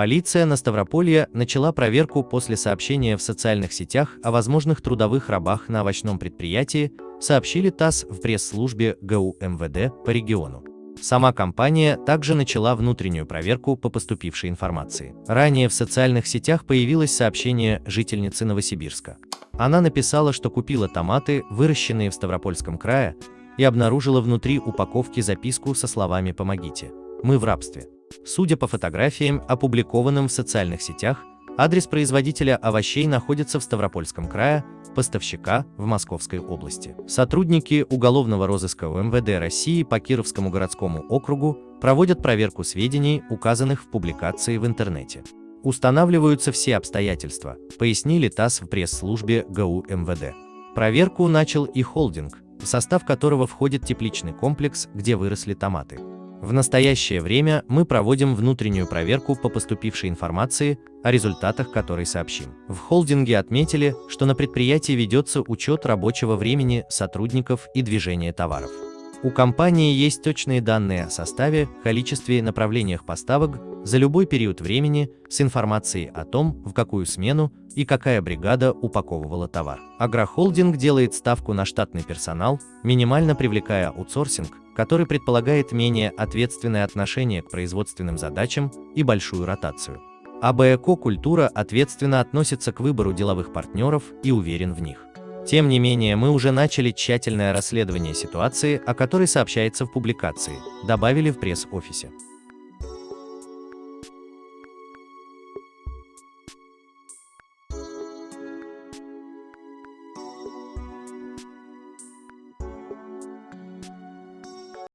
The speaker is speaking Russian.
Полиция на Ставрополье начала проверку после сообщения в социальных сетях о возможных трудовых рабах на овощном предприятии, сообщили ТАСС в пресс-службе ГУ МВД по региону. Сама компания также начала внутреннюю проверку по поступившей информации. Ранее в социальных сетях появилось сообщение жительницы Новосибирска. Она написала, что купила томаты, выращенные в Ставропольском крае, и обнаружила внутри упаковки записку со словами «Помогите, мы в рабстве». Судя по фотографиям, опубликованным в социальных сетях, адрес производителя овощей находится в Ставропольском крае, поставщика в Московской области. Сотрудники уголовного розыска УМВД России по Кировскому городскому округу проводят проверку сведений, указанных в публикации в интернете. Устанавливаются все обстоятельства, пояснили ТАСС в пресс-службе ГУ МВД. Проверку начал и холдинг, в состав которого входит тепличный комплекс, где выросли томаты. В настоящее время мы проводим внутреннюю проверку по поступившей информации, о результатах которой сообщим. В холдинге отметили, что на предприятии ведется учет рабочего времени сотрудников и движения товаров. У компании есть точные данные о составе, количестве и направлениях поставок за любой период времени с информацией о том, в какую смену и какая бригада упаковывала товар. Агрохолдинг делает ставку на штатный персонал, минимально привлекая аутсорсинг, который предполагает менее ответственное отношение к производственным задачам и большую ротацию. АБЭКО Культура ответственно относится к выбору деловых партнеров и уверен в них. Тем не менее, мы уже начали тщательное расследование ситуации, о которой сообщается в публикации, добавили в пресс-офисе.